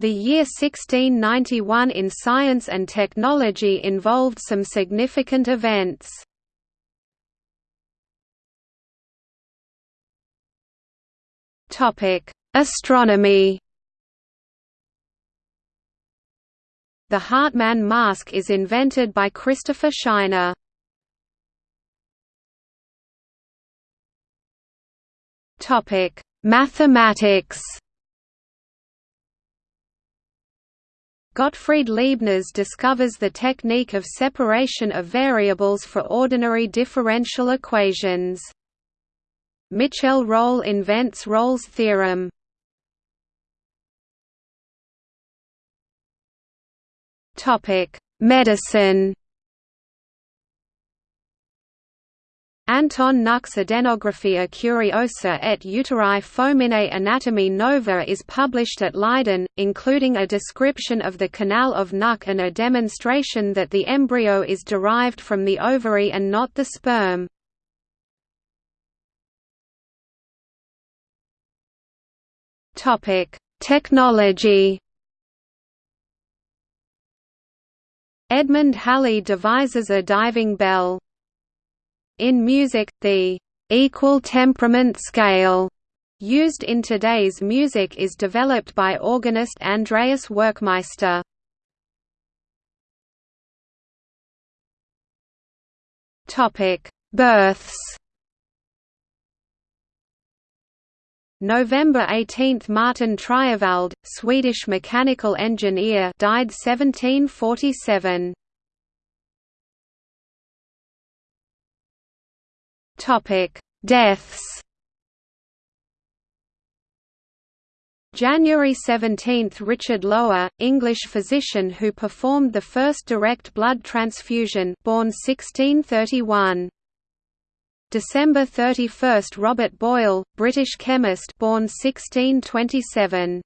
The year 1691 in science and technology involved some significant events. Astronomy The Hartmann mask is invented by Christopher Scheiner. Mathematics. Gottfried Leibniz discovers the technique of separation of variables for ordinary differential equations. Michel Rolle invents Rolle's theorem. Medicine Anton Nuck's Adenographia Curiosa et Uteri Foeminei Anatomy Nova is published at Leiden, including a description of the canal of Nuck and a demonstration that the embryo is derived from the ovary and not the sperm. Technology Edmund Halley devises a diving bell. In music, the equal temperament scale used in today's music is developed by organist Andreas Werckmeister. Topic: Births. November 18 – Martin Triewald, Swedish mechanical engineer died 1747. Topic: Deaths. January 17 – Richard Lower, English physician who performed the first direct blood transfusion born 1631. December 31 – Robert Boyle, British chemist born 1627.